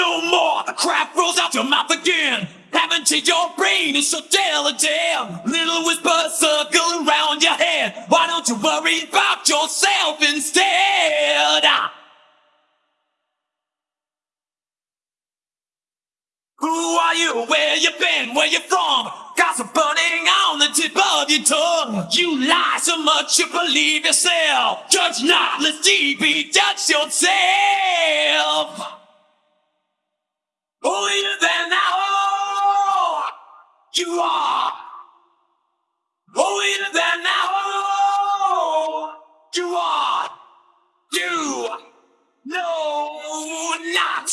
No more, the crap rolls out your mouth again. Haven't to your brain is so damn. Little whispers circle around your head. Why don't you worry about yourself instead? Ah. Who are you? Where you been? Where you from? Gossip burning on the tip of your tongue. You lie so much you believe yourself. Judge not, lest ye be judged yourself. You are. Holier than thou you are. You know not.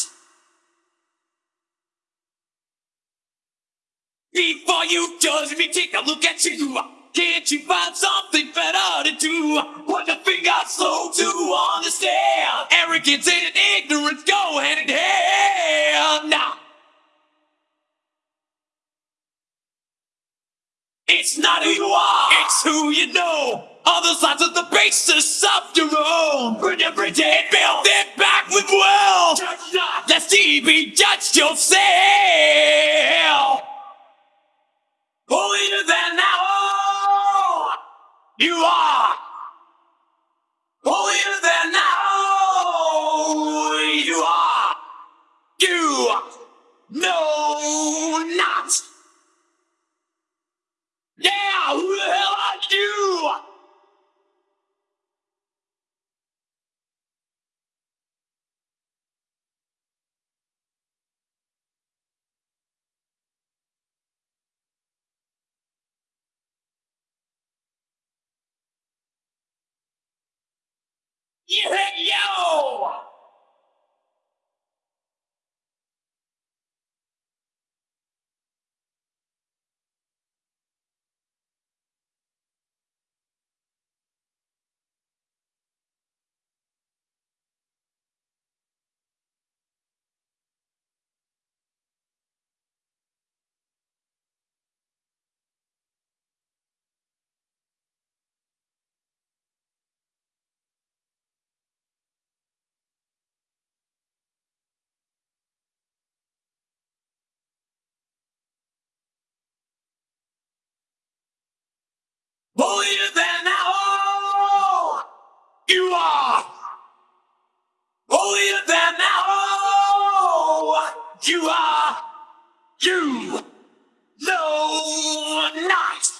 Before you judge me, take a look at you. Can't you find something better to do? Put your finger slow to understand. Arrogance and ignorance it's not who you are, it's who you know. Other sides of the basis of your own. Burn your bridge and build it back with will. Judge not, lest ye be judged yourself. Holier than thou you are. Holier than thou you are. You know not. Yeah, who the hell are you? Yeah, yo! Holier than thou you are. Holier than thou you are. You know not.